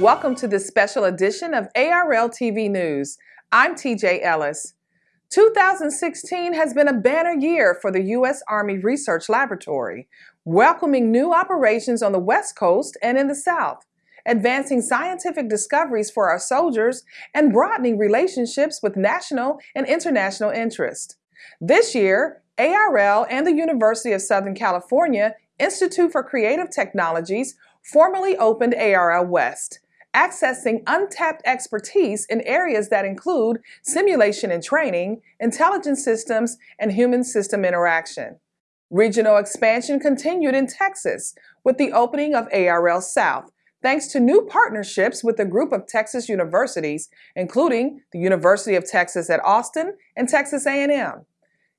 Welcome to this special edition of ARL TV News. I'm TJ Ellis. 2016 has been a banner year for the U.S. Army Research Laboratory, welcoming new operations on the West Coast and in the South, advancing scientific discoveries for our soldiers, and broadening relationships with national and international interest. This year, ARL and the University of Southern California Institute for Creative Technologies formally opened ARL West, accessing untapped expertise in areas that include simulation and training, intelligence systems, and human system interaction. Regional expansion continued in Texas with the opening of ARL South, thanks to new partnerships with a group of Texas universities, including the University of Texas at Austin and Texas A&M.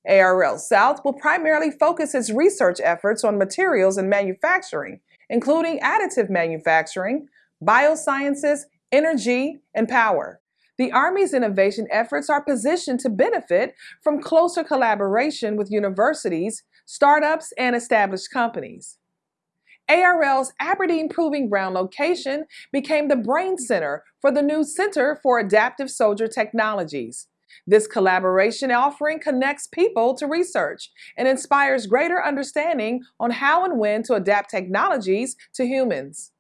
ARL South will primarily focus its research efforts on materials and manufacturing, including additive manufacturing, biosciences, energy, and power. The Army's innovation efforts are positioned to benefit from closer collaboration with universities, startups, and established companies. ARL's Aberdeen Proving Ground location became the brain center for the new Center for Adaptive Soldier Technologies. This collaboration offering connects people to research and inspires greater understanding on how and when to adapt technologies to humans.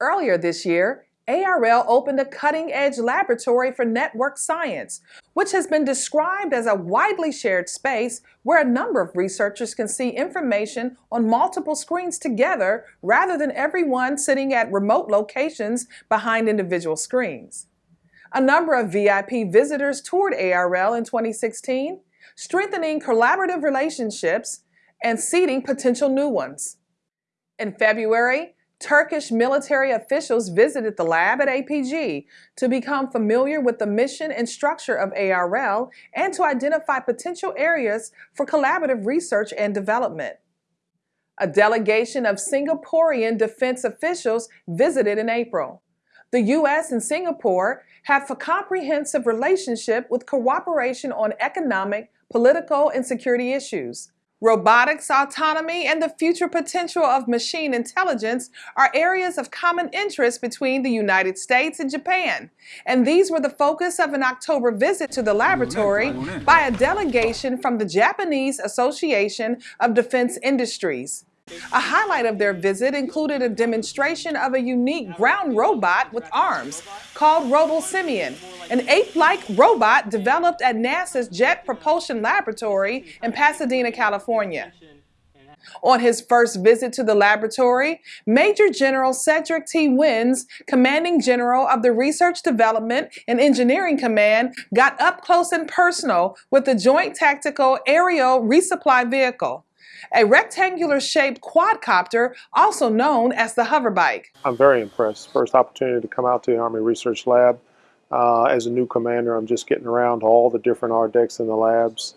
Earlier this year, ARL opened a cutting-edge laboratory for network science, which has been described as a widely shared space where a number of researchers can see information on multiple screens together rather than everyone sitting at remote locations behind individual screens. A number of VIP visitors toured ARL in 2016, strengthening collaborative relationships and seeding potential new ones. In February, Turkish military officials visited the lab at APG to become familiar with the mission and structure of ARL and to identify potential areas for collaborative research and development. A delegation of Singaporean defense officials visited in April. The U.S. and Singapore have a comprehensive relationship with cooperation on economic, political, and security issues. Robotics, autonomy, and the future potential of machine intelligence are areas of common interest between the United States and Japan. And these were the focus of an October visit to the laboratory by a delegation from the Japanese Association of Defense Industries. A highlight of their visit included a demonstration of a unique ground robot with arms called RoboSimian, an ape-like robot developed at NASA's Jet Propulsion Laboratory in Pasadena, California. On his first visit to the laboratory, Major General Cedric T. Wins, Commanding General of the Research Development and Engineering Command, got up close and personal with the Joint Tactical Aerial Resupply Vehicle a rectangular shaped quadcopter, also known as the hoverbike. I'm very impressed. First opportunity to come out to the Army Research Lab. Uh, as a new commander, I'm just getting around to all the different RDECs in the labs.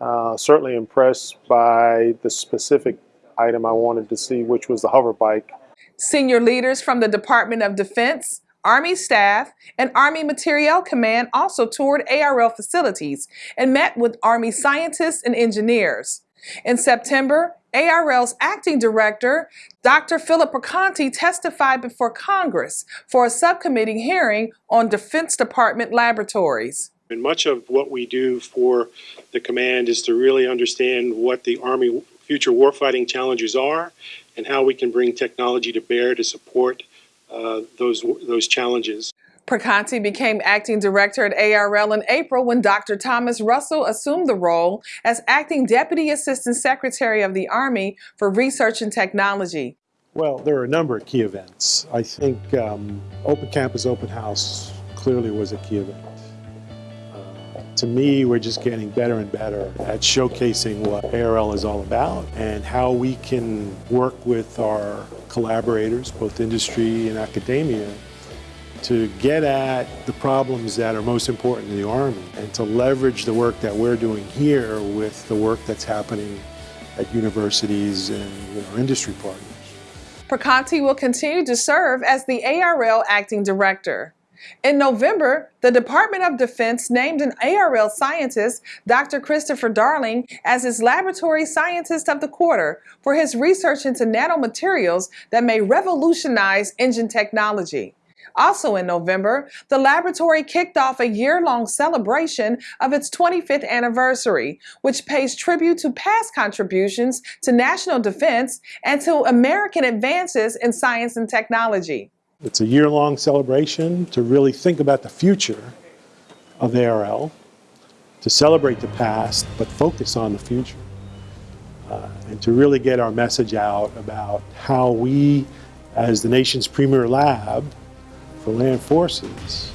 Uh, certainly impressed by the specific item I wanted to see, which was the hoverbike. Senior leaders from the Department of Defense, Army staff, and Army Materiel Command also toured ARL facilities and met with Army scientists and engineers. In September, ARL's acting director, Dr. Philip Perconti, testified before Congress for a subcommittee hearing on Defense Department laboratories. And much of what we do for the command is to really understand what the Army future warfighting challenges are and how we can bring technology to bear to support uh, those, those challenges. Perconti became acting director at ARL in April when Dr. Thomas Russell assumed the role as acting deputy assistant secretary of the Army for Research and Technology. Well, there are a number of key events. I think um, Open Campus, Open House clearly was a key event. Uh, to me, we're just getting better and better at showcasing what ARL is all about and how we can work with our collaborators, both industry and academia, to get at the problems that are most important to the Army and to leverage the work that we're doing here with the work that's happening at universities and you know, industry partners. Perconti will continue to serve as the ARL Acting Director. In November, the Department of Defense named an ARL scientist, Dr. Christopher Darling, as its laboratory scientist of the quarter for his research into nanomaterials that may revolutionize engine technology. Also in November, the laboratory kicked off a year-long celebration of its 25th anniversary, which pays tribute to past contributions to national defense and to American advances in science and technology. It's a year-long celebration to really think about the future of ARL, to celebrate the past, but focus on the future. Uh, and to really get our message out about how we, as the nation's premier lab, for land forces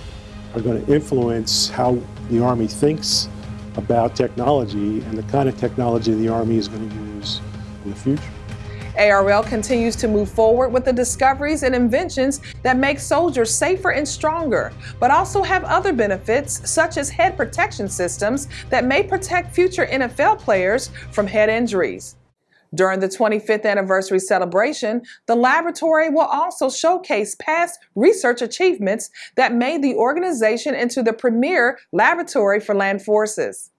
are going to influence how the Army thinks about technology and the kind of technology the Army is going to use in the future. ARL continues to move forward with the discoveries and inventions that make soldiers safer and stronger, but also have other benefits such as head protection systems that may protect future NFL players from head injuries. During the 25th anniversary celebration, the laboratory will also showcase past research achievements that made the organization into the premier laboratory for land forces.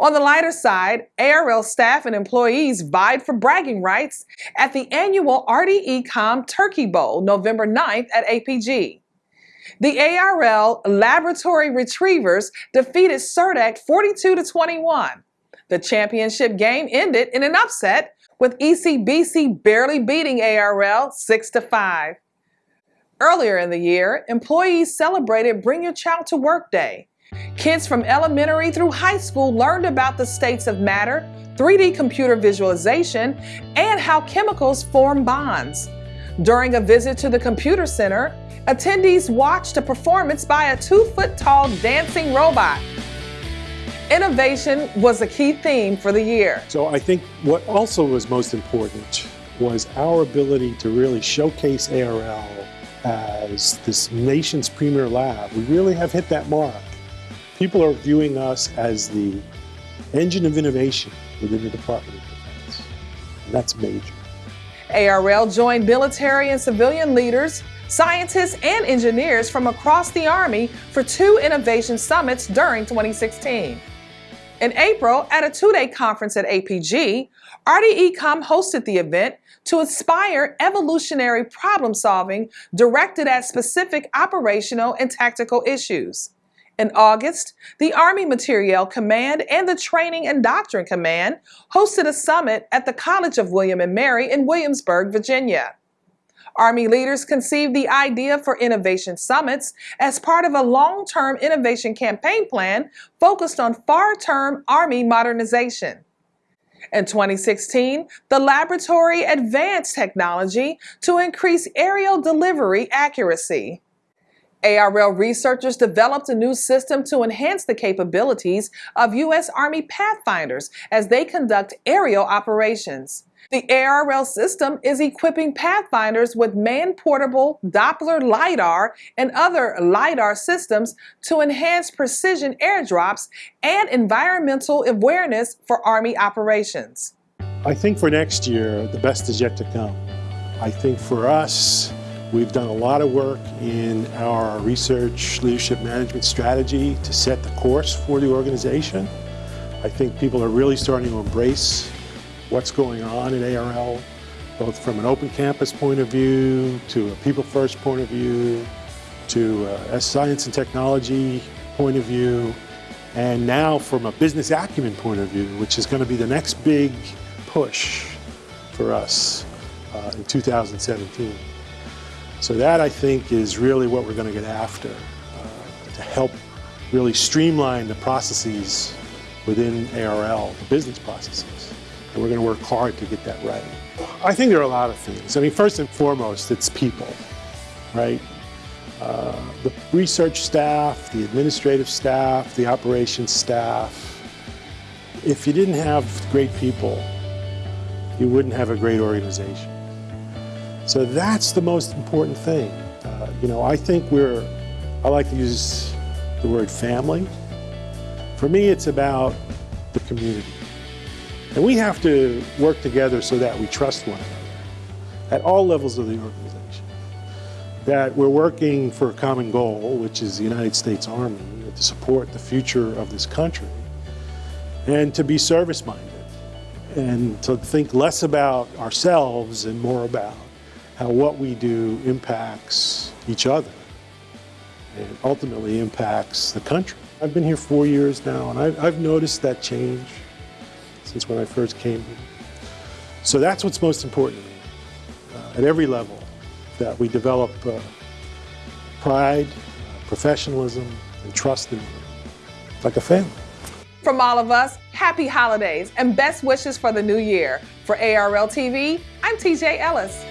On the lighter side, ARL staff and employees vied for bragging rights at the annual RDECOM Turkey Bowl, November 9th at APG. The ARL Laboratory Retrievers defeated CERDEC 42 to 21. The championship game ended in an upset with ECBC barely beating ARL 6 to 5. Earlier in the year, employees celebrated Bring Your Child to Work Day. Kids from elementary through high school learned about the states of matter, 3D computer visualization, and how chemicals form bonds. During a visit to the computer center, attendees watched a performance by a two-foot-tall dancing robot. Innovation was a key theme for the year. So I think what also was most important was our ability to really showcase ARL as this nation's premier lab. We really have hit that mark. People are viewing us as the engine of innovation within the Department of Defense. And that's major. ARL joined military and civilian leaders, scientists, and engineers from across the Army for two innovation summits during 2016. In April, at a two-day conference at APG, RDECOM hosted the event to inspire evolutionary problem solving directed at specific operational and tactical issues. In August, the Army Materiel Command and the Training and Doctrine Command hosted a summit at the College of William & Mary in Williamsburg, Virginia. Army leaders conceived the idea for innovation summits as part of a long-term innovation campaign plan focused on far-term Army modernization. In 2016, the laboratory advanced technology to increase aerial delivery accuracy. ARL researchers developed a new system to enhance the capabilities of U.S. Army Pathfinders as they conduct aerial operations. The ARL system is equipping Pathfinders with man-portable Doppler LiDAR and other LiDAR systems to enhance precision airdrops and environmental awareness for Army operations. I think for next year, the best is yet to come. I think for us, we've done a lot of work in our research leadership management strategy to set the course for the organization. I think people are really starting to embrace what's going on at ARL, both from an open campus point of view, to a people first point of view, to a science and technology point of view, and now from a business acumen point of view, which is going to be the next big push for us uh, in 2017. So that I think is really what we're going to get after uh, to help really streamline the processes within ARL, the business processes and we're going to work hard to get that right. I think there are a lot of things. I mean, first and foremost, it's people, right? Uh, the research staff, the administrative staff, the operations staff. If you didn't have great people, you wouldn't have a great organization. So that's the most important thing. Uh, you know, I think we're, I like to use the word family. For me, it's about the community. And we have to work together so that we trust one another at all levels of the organization. That we're working for a common goal, which is the United States Army, to support the future of this country, and to be service-minded, and to think less about ourselves and more about how what we do impacts each other and ultimately impacts the country. I've been here four years now, and I've, I've noticed that change since when I first came here. So that's what's most important uh, at every level, that we develop uh, pride, professionalism, and trust in like a family. From all of us, happy holidays and best wishes for the new year. For ARL TV, I'm TJ Ellis.